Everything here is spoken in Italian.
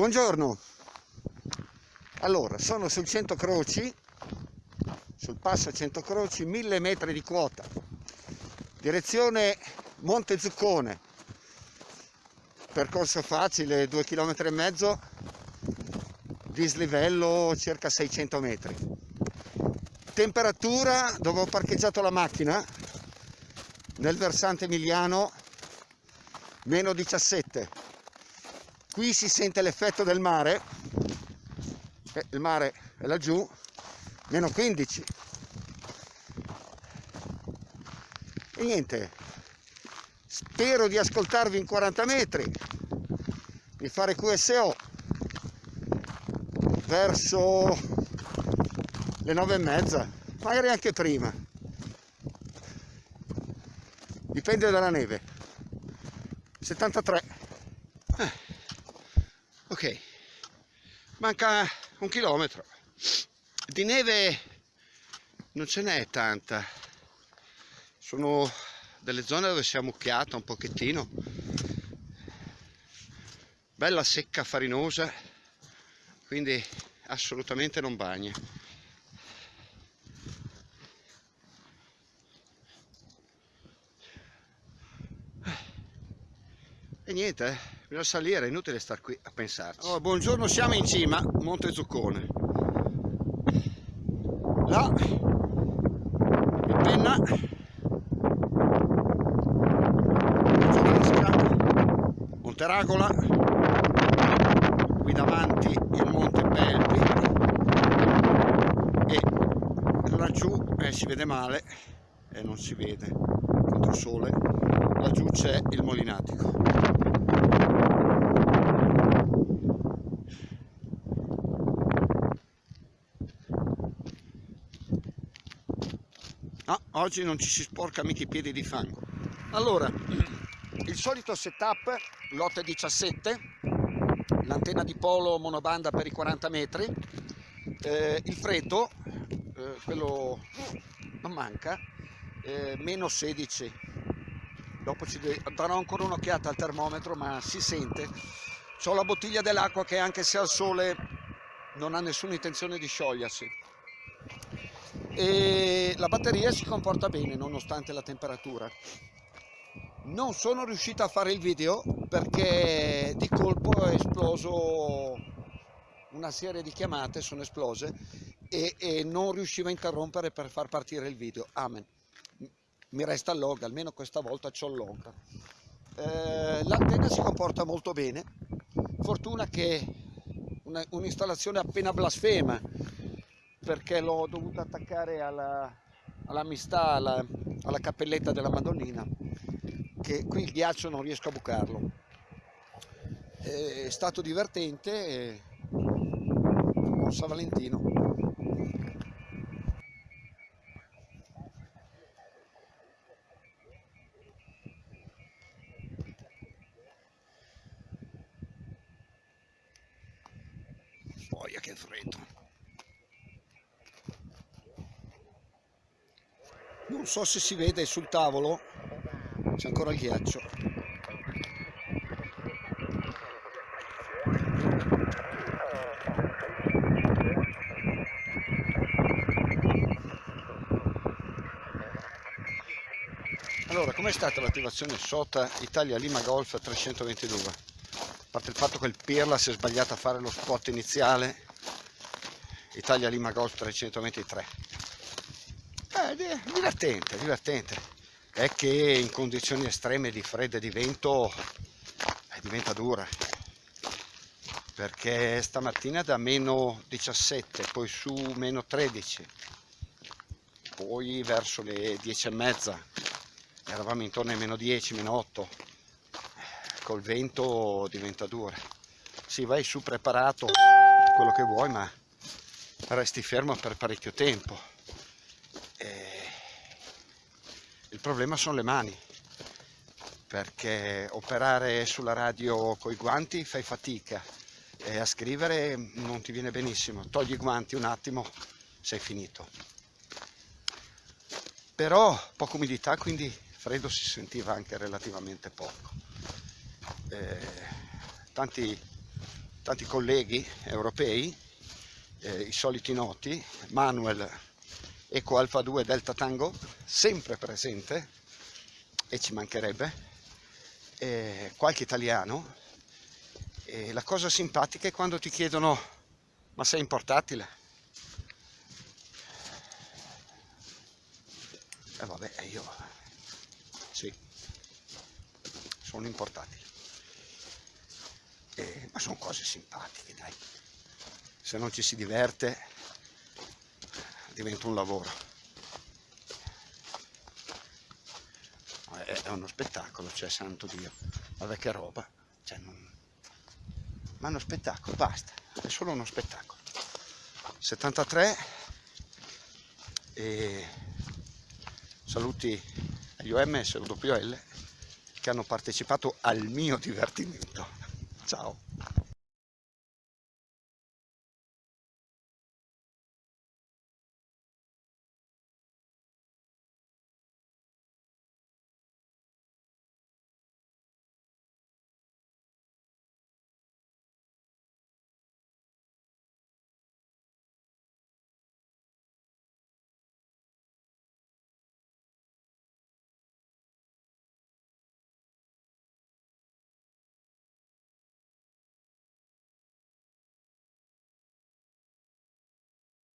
Buongiorno, allora sono sul 100 Croci, sul passo 100 Croci, 1000 metri di quota, direzione Monte Zuccone, percorso facile, 2 km e mezzo, dislivello circa 600 metri. Temperatura dove ho parcheggiato la macchina, nel versante emiliano, meno 17 qui si sente l'effetto del mare. Eh, il mare è laggiù meno 15 e niente spero di ascoltarvi in 40 metri di fare QSO verso le 9 e mezza magari anche prima. Dipende dalla neve. 73 eh. ok manca un chilometro. Di neve non ce n'è tanta. Sono delle zone dove si è ammucchiata un pochettino. Bella secca farinosa quindi assolutamente non bagna. E niente eh bisogna salire, è inutile star qui a pensarci. Oh, buongiorno, siamo in cima, Monte Zuccone. Là, il penna, Monte Ragola, qui davanti il Monte Belpi e laggiù eh, si vede male e eh, non si vede contro sole, laggiù c'è il Molinatico. No, oggi non ci si sporca mica i piedi di fango. Allora, il solito setup, lotte 17, l'antenna di polo monobanda per i 40 metri, eh, il freddo, eh, quello non manca, eh, meno 16. Dopo ci darò ancora un'occhiata al termometro, ma si sente. Ho la bottiglia dell'acqua che anche se al sole non ha nessuna intenzione di sciogliersi e la batteria si comporta bene nonostante la temperatura. Non sono riuscito a fare il video perché di colpo è esploso una serie di chiamate sono esplose e, e non riuscivo a interrompere per far partire il video. Amen. Mi resta log almeno questa volta c'ho log. Eh, l'antenna si comporta molto bene. Fortuna che un'installazione appena blasfema perché l'ho dovuto attaccare alla, all'amistà, alla, alla cappelletta della Madonnina, che qui il ghiaccio non riesco a bucarlo. È stato divertente, buon San Valentino. Boia che freddo. Non so se si vede sul tavolo. C'è ancora il ghiaccio. Allora com'è stata l'attivazione SOTA Italia Lima Golf 322 a parte il fatto che il Pirla si è sbagliato a fare lo spot iniziale Italia Lima Golf 323 eh, divertente, divertente. È che in condizioni estreme di freddo e di vento eh, diventa dura. Perché stamattina da meno 17, poi su meno 13, poi verso le 10 e mezza eravamo intorno ai meno 10, meno 8. Col vento diventa dura. Si vai su preparato quello che vuoi, ma resti fermo per parecchio tempo il problema sono le mani perché operare sulla radio con i guanti fai fatica e a scrivere non ti viene benissimo. Togli i guanti un attimo sei finito. Però poca umidità quindi freddo si sentiva anche relativamente poco. Eh, tanti tanti colleghi europei, eh, i soliti noti, Manuel Eco Alfa 2 Delta Tango, sempre presente, e ci mancherebbe, eh, qualche italiano, e la cosa simpatica è quando ti chiedono ma sei in portatile? E vabbè, io sì, sono in portatile. Eh, ma sono cose simpatiche, dai. Se non ci si diverte, diventa un lavoro. È uno spettacolo, cioè, santo Dio. Vabbè che roba. Cioè, non... Ma è uno spettacolo, basta. È solo uno spettacolo. 73 e saluti agli OMS e WL che hanno partecipato al mio divertimento. Ciao!